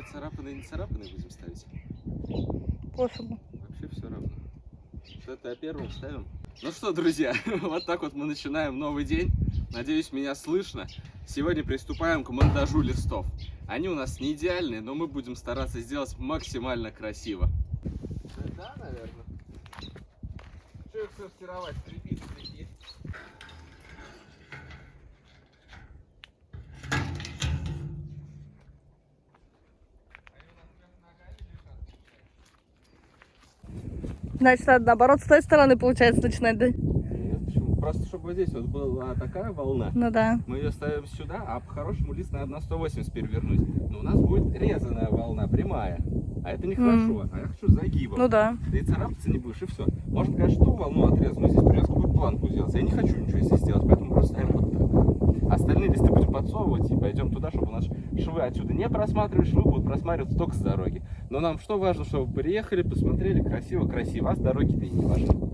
Вообще царапанные не царапанные будем ставить? Пофигу. Вообще все равно. Что-то первым ставим. Ну что, друзья, вот так вот мы начинаем новый день. Надеюсь, меня слышно. Сегодня приступаем к монтажу листов. Они у нас не идеальные, но мы будем стараться сделать максимально красиво. Да, наверное. Что их сортировать? Значит, надо наоборот с той стороны, получается, начинать, да? Нет, почему? Просто чтобы здесь вот была такая волна, Ну да. мы ее ставим сюда, а по-хорошему лист надо на 180 перевернуть. Но у нас будет резаная волна, прямая. А это нехорошо. А я хочу загибом. Ну да. Да и царапаться не будешь, и все. Можно, конечно, ту волну отрезать, но здесь придется какую-то планку сделать. Я не хочу ничего здесь сделать, поэтому просто ставим вот. Остальные листы будем подсовывать и пойдем туда, чтобы нас швы отсюда не просматривать, швы будут просматриваться только с дороги. Но нам что важно, чтобы приехали, посмотрели, красиво-красиво, а с дороги-то и не важно.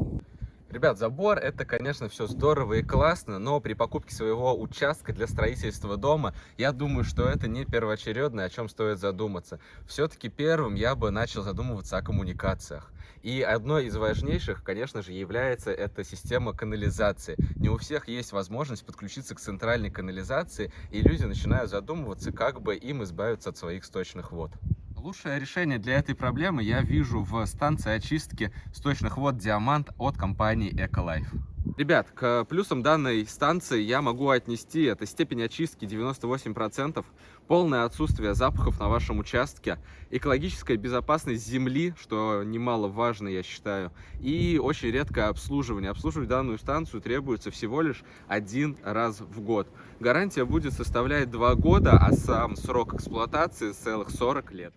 Ребят, забор это, конечно, все здорово и классно, но при покупке своего участка для строительства дома, я думаю, что это не первоочередное, о чем стоит задуматься. Все-таки первым я бы начал задумываться о коммуникациях. И одной из важнейших, конечно же, является эта система канализации. Не у всех есть возможность подключиться к центральной канализации, и люди начинают задумываться, как бы им избавиться от своих сточных вод. Лучшее решение для этой проблемы я вижу в станции очистки сточных вод «Диамант» от компании «Эколайф». Ребят, к плюсам данной станции я могу отнести это степень очистки 98%, полное отсутствие запахов на вашем участке, экологическая безопасность земли, что немаловажно, я считаю, и очень редкое обслуживание. Обслуживать данную станцию требуется всего лишь один раз в год. Гарантия будет составлять 2 года, а сам срок эксплуатации целых 40 лет.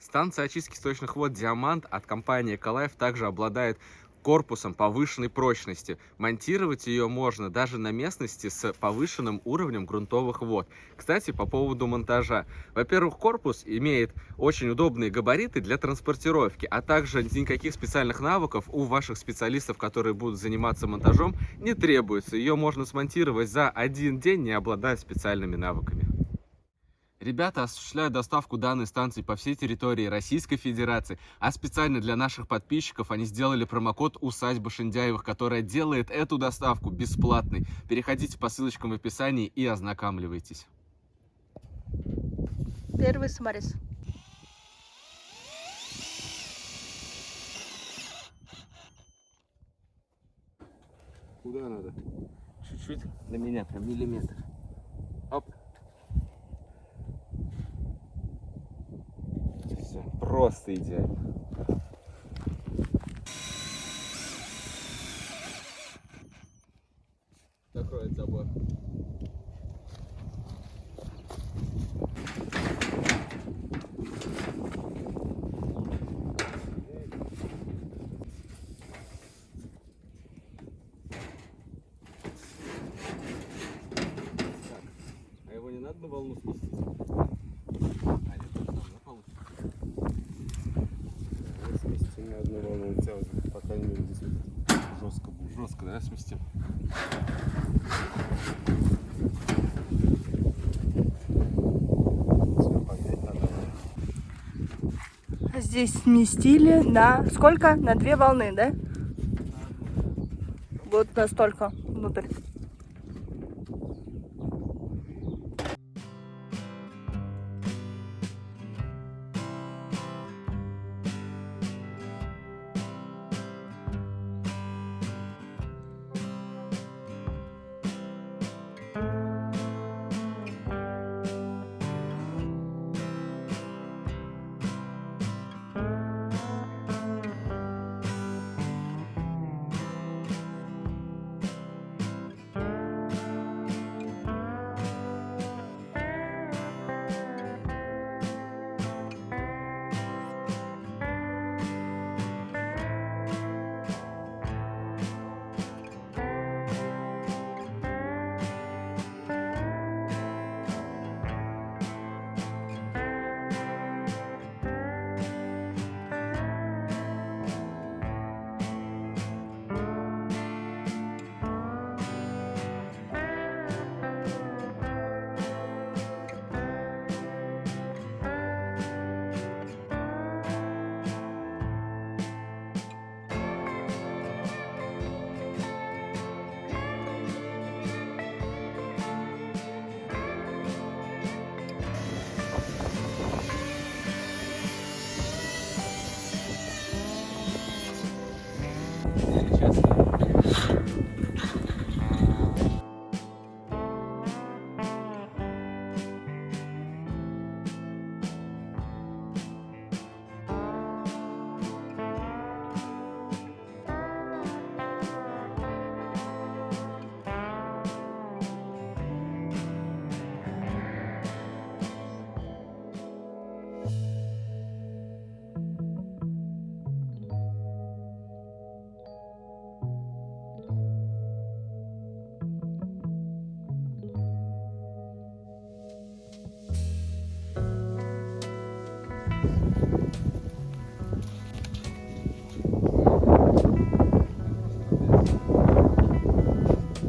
Станция очистки сточных вод «Диамант» от компании «Эколайф» также обладает корпусом повышенной прочности. Монтировать ее можно даже на местности с повышенным уровнем грунтовых вод. Кстати, по поводу монтажа. Во-первых, корпус имеет очень удобные габариты для транспортировки, а также никаких специальных навыков у ваших специалистов, которые будут заниматься монтажом, не требуется. Ее можно смонтировать за один день, не обладая специальными навыками. Ребята осуществляют доставку данной станции по всей территории Российской Федерации, а специально для наших подписчиков они сделали промокод «Усадьба Шиндяевых», которая делает эту доставку бесплатной. Переходите по ссылочкам в описании и ознакомливайтесь. Первый саморез. Куда надо? Чуть-чуть на меня, прям миллиметр. Оп. Все, просто идеально. Закроет забор. А надо на волну спустить? А, нет, там на полу. Вот сместим на одну волну, у тебя вот, по крайней мере, здесь вот жестко опять надо. Здесь сместили на сколько? На две волны, да? Вот настолько внутрь.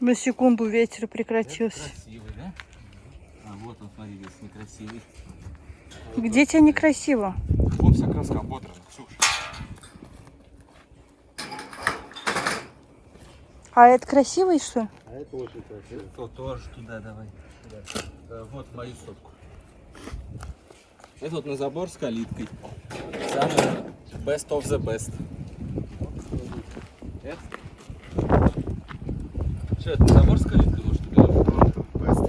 На секунду ветер прекратился. Красивый, да? А вот он, смотри, весь некрасивый. Где тебе некрасиво? Вон вся краска ободрана, Ксюша. А это красивый, что ли? А это очень красиво. То тоже туда давай. Э, Вот мою сотку. Это вот на забор с калиткой. Самый best of the best. Это? Что, это на забор с калиткой может или что? Бест.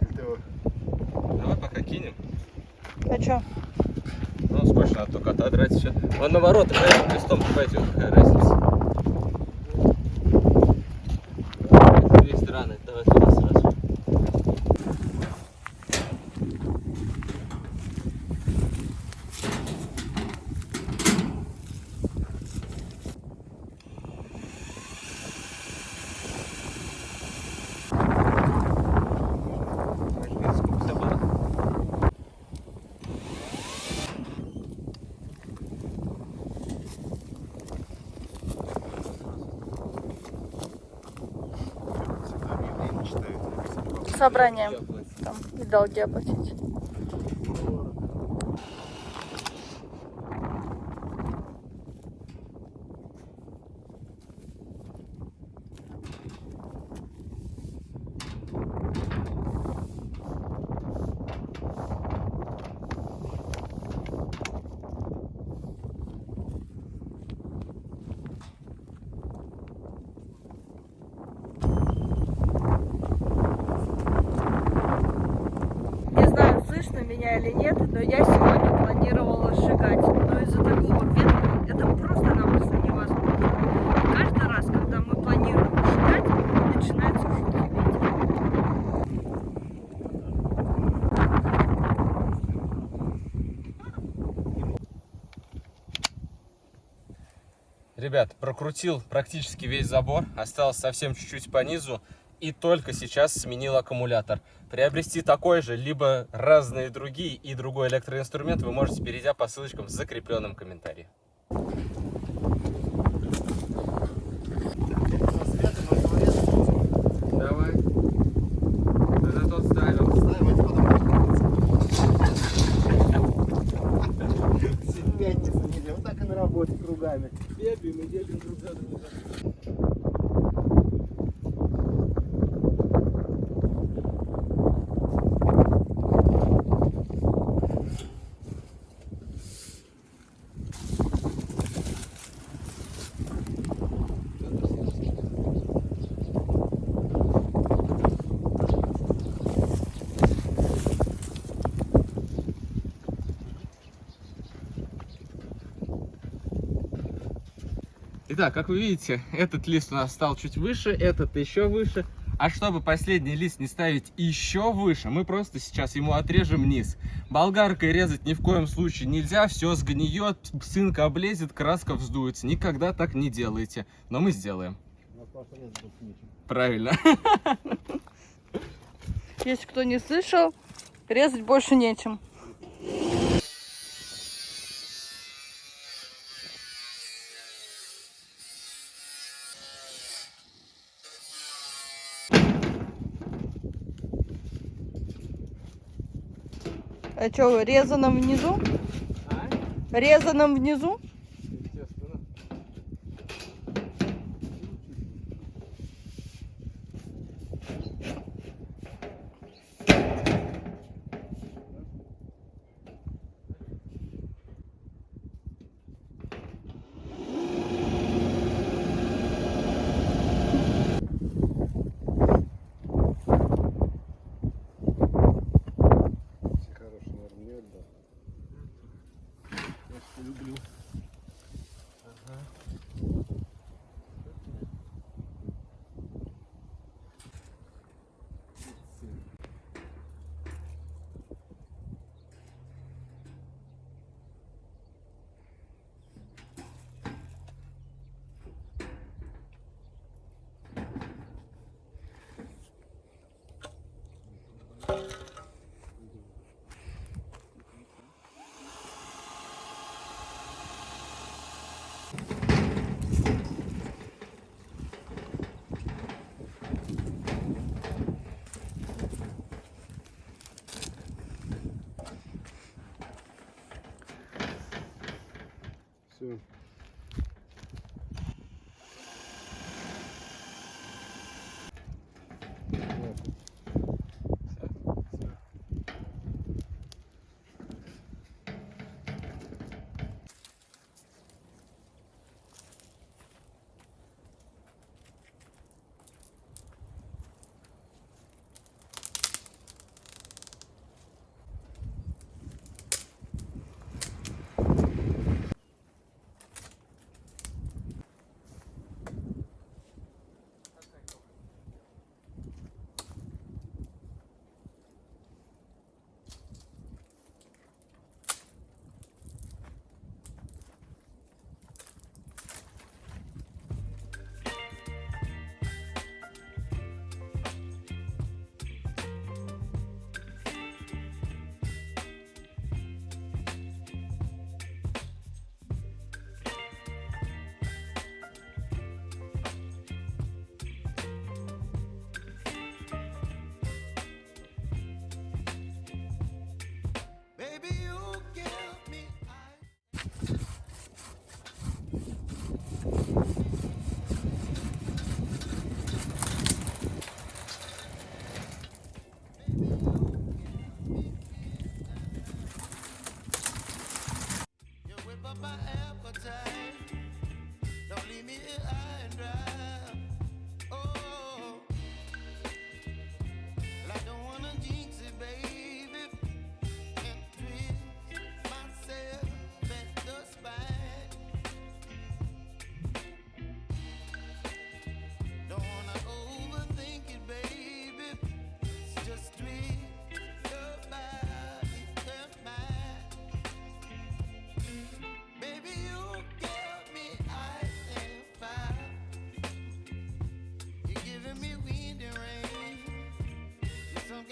Это Давай пока кинем. А что? Ну, сколько надо только отодрать еще. Он на ворота, поэтому листом пойдет, какая разница. Это две стороны, давай туда сразу. Сколько было? всегда объявление читают. Собрание. Там и долги оплатить. Не знаю, слышно меня или нет, но я сегодня планировала сжигать. Но из-за такого ветра это просто-напросто невозможно. Каждый раз, когда мы планируем сжигать, начинается жуткий ветер. Ребят, прокрутил практически весь забор, осталось совсем чуть-чуть по низу и только сейчас сменил аккумулятор. Приобрести такой же, либо разные другие и другой электроинструмент вы можете, перейдя по ссылочкам в закрепленном комментарии. Давай. Это тот ставил. Пятница, неделя. Вот так и на работе кругами. Бегаем и бегаем друг за другом. Итак, как вы видите, этот лист у нас стал чуть выше, этот еще выше. А чтобы последний лист не ставить еще выше, мы просто сейчас ему отрежем низ. Болгаркой резать ни в коем случае нельзя, все сгниет, цинк облезет, краска вздуется. Никогда так не делайте. Но мы сделаем. Правильно. Если кто не слышал, резать больше нечем. А что, резаном внизу? Резаном внизу?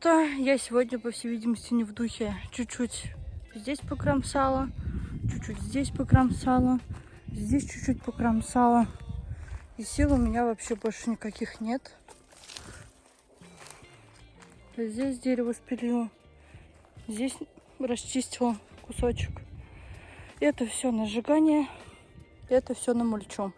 Что-то я сегодня, по всей видимости, не в духе. Чуть-чуть здесь покромсала, чуть-чуть здесь покромсала, здесь чуть-чуть покромсала. И сил у меня вообще больше никаких нет. Здесь дерево спилила, здесь расчистила кусочек. Это все на сжигание, это все на мульчу.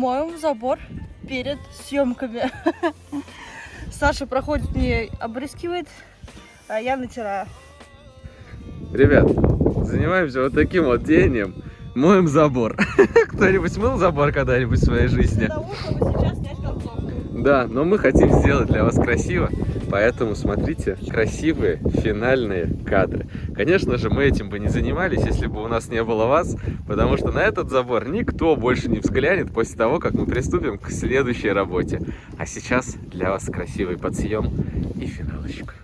Моем забор перед съемками. Саша проходит мне обрыскивает, а я натираю. Ребят, занимаемся вот таким вот деянием. Моем забор. Кто-нибудь мыл забор когда-нибудь в своей жизни? Да, но мы хотим сделать для вас красиво, поэтому смотрите красивые финальные кадры. Конечно же, мы этим бы не занимались, если бы у нас не было вас, потому что на этот забор никто больше не взглянет после того, как мы приступим к следующей работе. А сейчас для вас красивый подсъем и финалочка.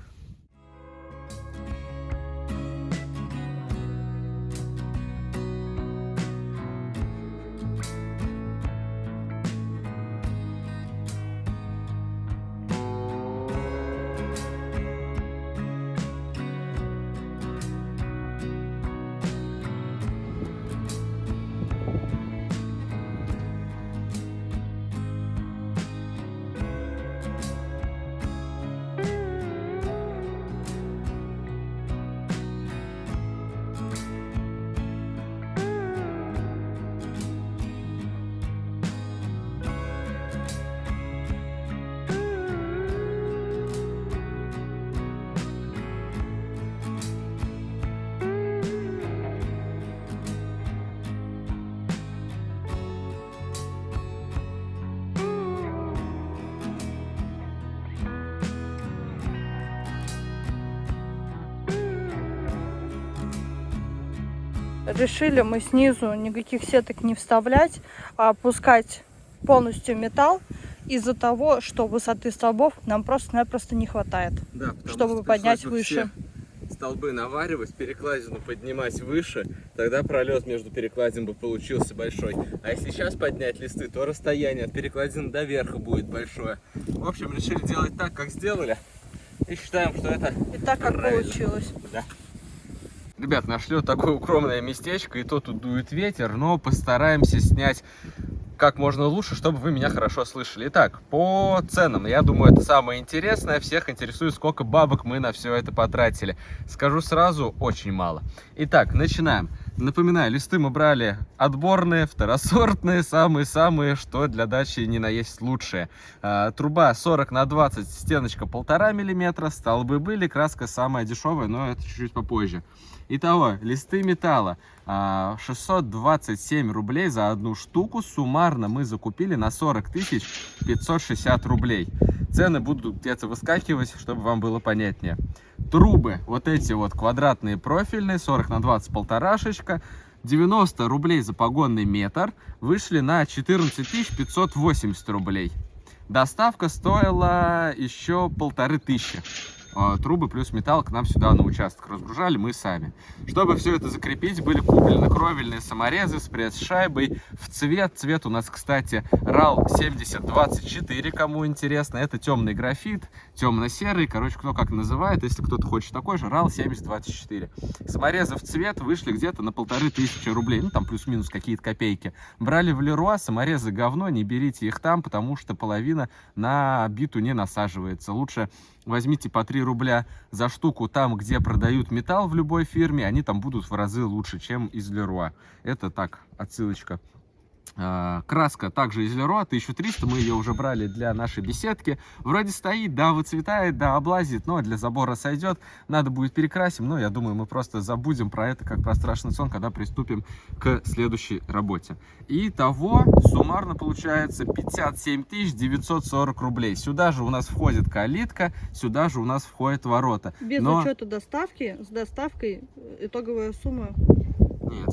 Решили мы снизу никаких сеток не вставлять, а опускать полностью металл из-за того, что высоты столбов нам просто-напросто не хватает. Да, Чтобы что поднять выше. Столбы наваривать, перекладину поднимать выше, тогда пролет между перекладин бы получился большой. А если сейчас поднять листы, то расстояние от перекладины до верха будет большое. В общем, решили делать так, как сделали. И считаем, что это И так как Правильно. получилось. Да. Ребят, нашли вот такое укромное местечко, и то тут дует ветер, но постараемся снять как можно лучше, чтобы вы меня хорошо слышали. Итак, по ценам, я думаю, это самое интересное. Всех интересует, сколько бабок мы на все это потратили. Скажу сразу, очень мало. Итак, начинаем. Напоминаю, листы мы брали отборные, второсортные, самые-самые, что для дачи не наесть лучшие. А, труба 40 на 20, стеночка 1,5 миллиметра, столбы были, краска самая дешевая, но это чуть-чуть попозже. Итого, листы металла 627 рублей за одну штуку. Суммарно мы закупили на 40 тысяч 560 рублей. Цены будут где-то выскакивать, чтобы вам было понятнее. Трубы, вот эти вот квадратные профильные, 40 на 20 полторашечка. 90 рублей за погонный метр вышли на 14 580 рублей. Доставка стоила еще полторы тысячи. А, Трубы плюс металл к нам сюда на участок разгружали мы сами. Чтобы все это закрепить, были куплены кровельные саморезы с пресс-шайбой в цвет. Цвет у нас, кстати, RAL 7024, кому интересно. Это темный графит, темно-серый, короче, кто как называет. Если кто-то хочет такой же, RAL 7024. Саморезы в цвет вышли где-то на полторы тысячи рублей. Ну, там плюс-минус какие-то копейки. Брали в Леруа, саморезы говно, не берите их там, потому что половина на биту не насаживается. Лучше возьмите по 3 рубля за штуку там, где продают металл в любой фирме, они там будут в разы лучше, чем из Леруа. Это так, отсылочка. А, Краска также из Леруа, 1300, мы ее уже брали для нашей беседки. Вроде стоит, да, выцветает, да, облазит, но для забора сойдет. Надо будет перекрасим, но я думаю, мы просто забудем про это, как про страшный сон, когда приступим к следующей работе. И того суммарно получается 57 940 рублей. Сюда же у нас входит калитка, сюда же у нас входят ворота. Без Но- учета доставки, с доставкой э, итоговая сумма Нет,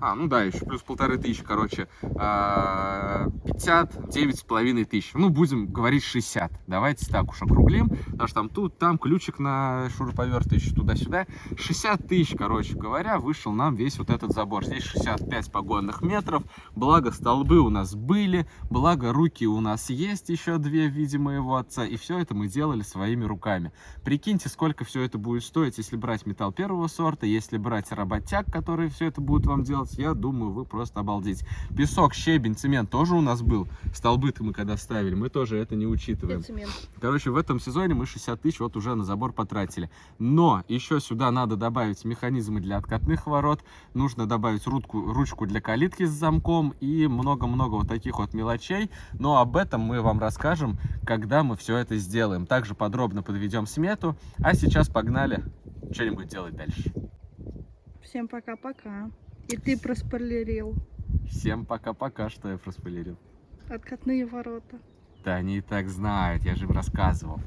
а, ну да, еще плюс полторы тысячи, короче, а, 59 с половиной тысяч. Ну, будем говорить 60. Давайте так уж округлим, потому что там тут, там ключик на шуруповерт еще туда-сюда. 60 тысяч, короче говоря, вышел нам весь вот этот забор. Здесь 65 погонных метров, благо столбы у нас были, благо руки у нас есть еще две в виде моего отца, и все это мы делали своими руками. Прикиньте, сколько все это будет стоить, если брать металл первого сорта, если брать работяг, которые все это будут вам делать, я думаю, вы просто обалдеть. Песок, щебень, цемент тоже у нас был. Столбы-то мы когда ставили, мы тоже это не учитываем. Короче, в этом сезоне мы 60 тысяч вот уже на забор потратили. Но еще сюда надо добавить механизмы для откатных ворот, нужно добавить ручку, ручку для калитки с замком и много-много вот таких вот мелочей. Но об этом мы вам расскажем, когда мы все это сделаем. Также подробно подведем смету. А сейчас погнали что-нибудь делать дальше. Всем пока-пока. И ты проспойлерил. Всем пока-пока, что я проспойлерил. Откатные ворота. Да они и так знают, я же им рассказывал.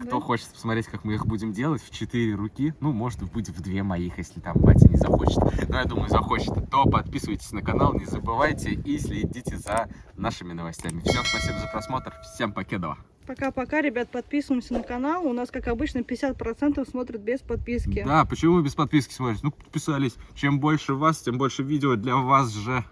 Кто Да? хочет посмотреть, как мы их будем делать в четыре руки, ну, может быть, в две моих, если там батя не захочет. Но я думаю, захочет, то подписывайтесь на канал, не забывайте и следите за нашими новостями. Всем спасибо за просмотр, всем покедова. Пока-пока, ребят, подписываемся на канал. У нас, как обычно, 50% смотрят без подписки. Да, почему вы без подписки смотрите? Ну, подписались. Чем больше вас, тем больше видео для вас же.